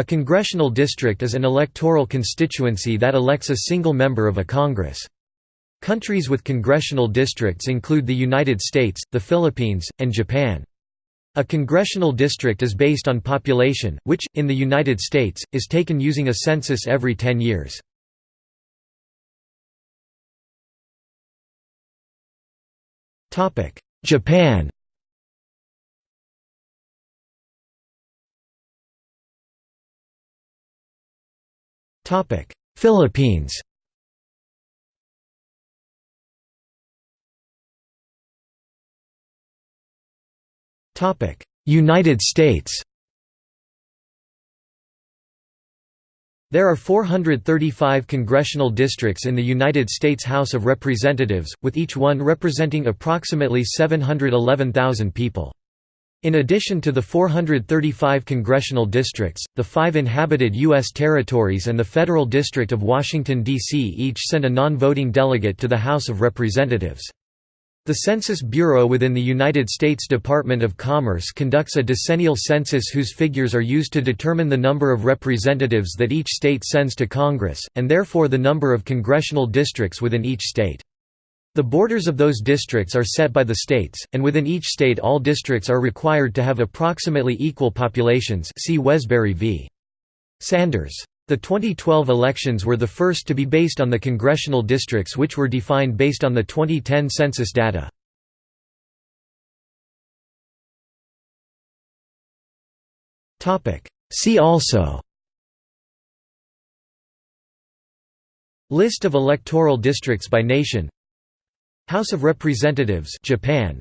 A congressional district is an electoral constituency that elects a single member of a Congress. Countries with congressional districts include the United States, the Philippines, and Japan. A congressional district is based on population, which, in the United States, is taken using a census every 10 years. Japan Philippines. United States. There are 435 congressional districts in the United States House of Representatives, with each one representing approximately 711,000 people. In addition to the 435 congressional districts, the five inhabited U.S. territories and the Federal District of Washington, D.C. each send a non-voting delegate to the House of Representatives. The Census Bureau within the United States Department of Commerce conducts a decennial census whose figures are used to determine the number of representatives that each state sends to Congress, and therefore the number of congressional districts within each state. The borders of those districts are set by the states, and within each state all districts are required to have approximately equal populations see Wesberry v. Sanders. The 2012 elections were the first to be based on the congressional districts which were defined based on the 2010 census data. See also List of electoral districts by nation House of Representatives Japan.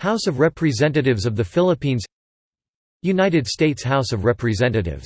House of Representatives of the Philippines. United States House of Representatives